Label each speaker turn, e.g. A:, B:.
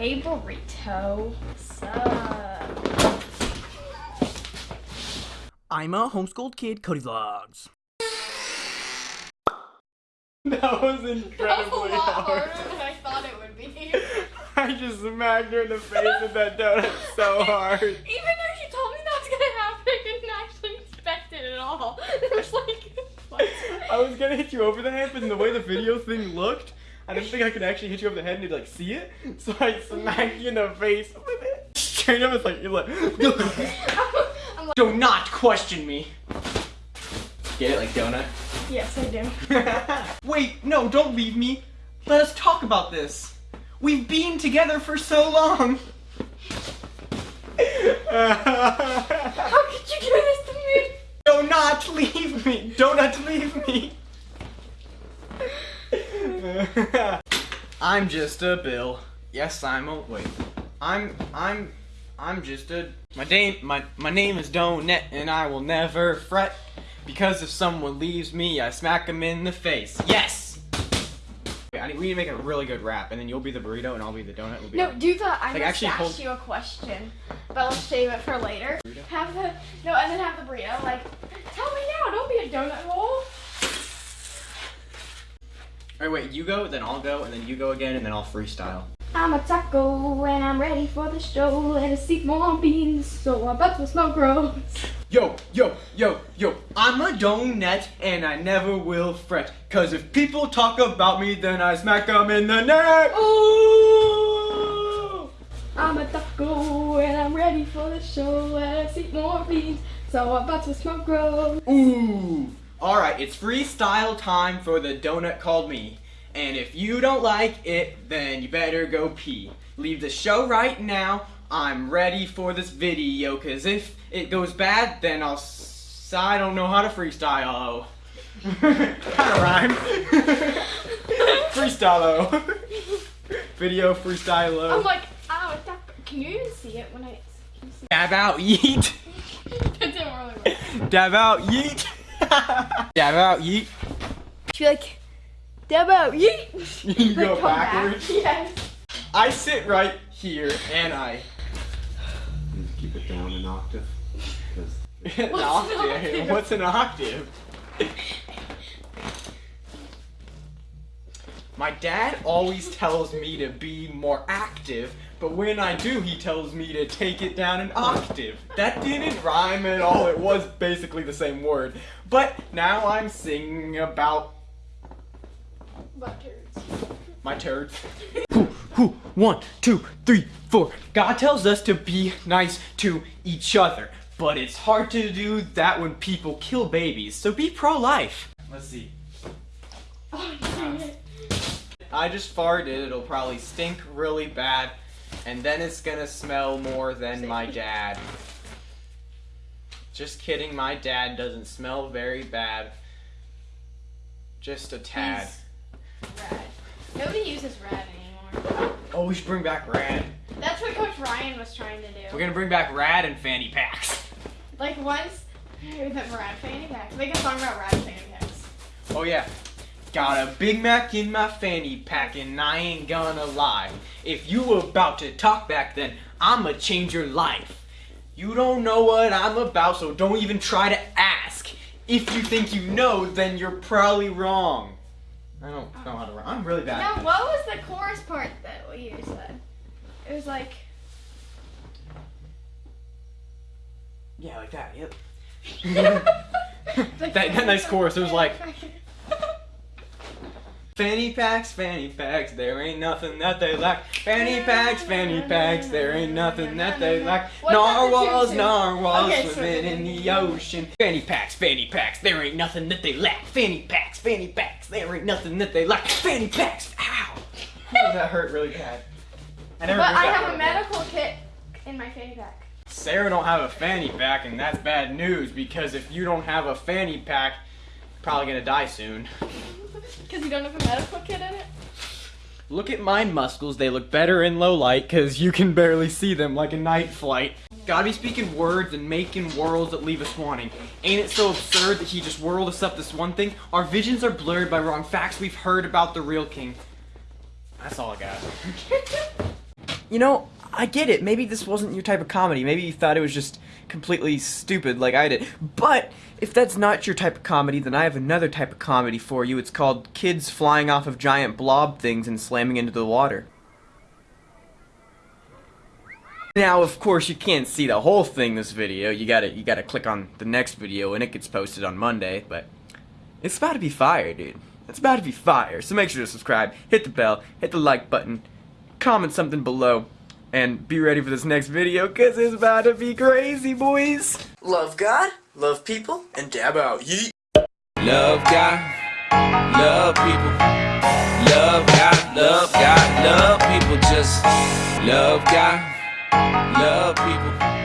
A: Hey burrito. What's up?
B: I'm a homeschooled kid, Cody Vlogs.
C: That was
A: That was a
C: incredibly
A: lot
C: hard.
A: harder than I thought it would be.
C: I just smacked her in the face with that donut so hard.
A: Even though she told me that was gonna happen, I didn't actually expect it at all. It was like, what?
C: I was gonna hit you over the head, but in the way the video thing looked, I didn't think I could actually hit you over the head and you'd like see it. So I smacked you in the face with it. Straight up, it's like you're like.
A: Like,
C: Do not question me. Get it like donut.
A: yes, I do.
C: Wait, no, don't leave me. Let us talk about this. We've been together for so long.
A: How could you do this to me?
C: Do not leave me. Do not leave me. I'm just a Bill. Yes, I'm a wait. I'm I'm I'm just a my name my my name is Donut and I will never fret because if someone leaves me, I smack them in the face. Yes. I need, we need to make a really good rap, and then you'll be the burrito and I'll be the donut. We'll be
A: No, do the I
C: Like,
A: must
C: actually
A: ask you a question, but I'll save it for later.
C: Burrito?
A: Have the no, and then have the burrito. Like, tell me now. Don't be a donut hole.
C: Alright, wait, you go, then I'll go, and then you go again, and then I'll freestyle.
A: I'm a taco and I'm ready for the show. And I seat more beans, so I bet the smoke grows.
C: Yo, yo, yo, yo, I'm a donut and I never will fret. Cause if people talk about me, then I smack them in the neck. Ooh!
A: I'm a taco and I'm ready for the show. And I seat more beans, so I bet the smoke grows.
C: Ooh! Alright, it's freestyle time for the donut called me. And if you don't like it, then you better go pee. Leave the show right now. I'm ready for this video, cause if it goes bad, then I'll s- I don't know how to freestyle. Kinda rhyme. freestyle. Video freestyle.
A: I'm like, a taco. Can you even see it when I?
C: Dab out, yeet.
A: That didn't really work.
C: Dab out, yeet. Dab out, yeet.
A: She like, dab out, yeet.
C: You go
A: Come back.
C: backwards.
A: Yes.
C: I sit right here and I.
D: keep it down an octave. 'cause
C: an
A: What's an
C: octave.
A: octave?
C: What's an octave? My dad always tells me to be more active, but when I do, he tells me to take it down an octave. That didn't rhyme at all. It was basically the same word. But now I'm singing about
A: Butt turds.
C: my turds. Whoo, whoo, one, two, three, four. God tells us to be nice to each other, but it's hard to do that when people kill babies, so be pro-life. Let's see. I just farted, it'll probably stink really bad, and then it's gonna smell more than my dad. Just kidding, my dad doesn't smell very bad. Just a tad.
A: He's Rad. Nobody uses rad anymore.
C: Oh, we should bring back Rad.
A: That's what Coach Ryan was trying to do.
C: We're gonna bring back Rad and fanny packs.
A: Like once, the rad fanny packs. Make a song about rad fanny packs.
C: Oh yeah. Got a Big Mac in my fanny pack and I ain't gonna lie. If you were about to talk back then, I'ma change your life. You don't know what I'm about, so don't even try to ask. If you think you know, then you're probably wrong. I don't know how to rhyme. I'm really bad.
A: Now, what was the chorus part that you said? It was like,
C: Yeah, like that, yep. that, that nice chorus, it was like, Fanny packs, fanny packs, there ain't nothing that they lack. Fanny packs, fanny packs, there ain't nothing that they lack.
A: What's that the
C: Narwhals, narwhals
A: Okay, so-
C: swimming in the ocean. Fanny packs, fanny packs, there ain't nothing that they lack. Fanny packs, fanny packs, there ain't nothing that they lack. Fanny packs, ow! That hurt really bad. I never
A: But I have a
C: part.
A: medical kit in my fanny pack.
C: Sarah don't have a fanny pack, and that's bad news because if you don't have a fanny pack, you're probably gonna die soon.
A: Because you don't have a medical kit in it?
C: Look at my muscles, they look better in low light because you can barely see them like a night flight. Gotta be speaking words and making worlds that leave us wanting. Ain't it so absurd that he just whirled us up this one thing? Our visions are blurred by wrong facts we've heard about the real king. That's all I got. you know, I get it. Maybe this wasn't your type of comedy. Maybe you thought it was just completely stupid like I did. But if that's not your type of comedy, then I have another type of comedy for you. It's called kids flying off of giant blob things and slamming into the water. Now, of course, you can't see the whole thing this video. You gotta you gotta click on the next video and it gets posted on Monday, but it's about to be fire, dude. It's about to be fire. So make sure to subscribe, hit the bell, hit the like button, comment something below, and be ready for this next video, cause it's about to be crazy, boys.
E: Love God, love people, and dab out. Yeet.
F: Love God, love people. Love God, love God, love people. Just love God, love people.